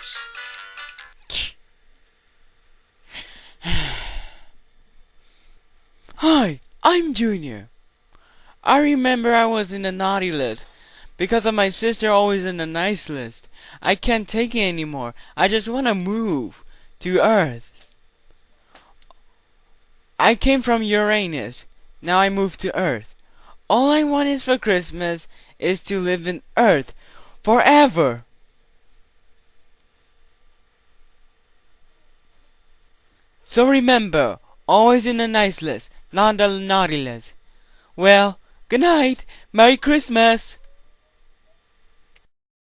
house. Hi, I'm Junior. I remember I was in the naughty list because of my sister always in the nice list. I can't take it anymore. I just want to move to Earth. I came from Uranus. Now I move to Earth. All I want is for Christmas is to live in Earth forever. So remember, always in the nice list, not the naughty list. Well, good night. Merry Christmas.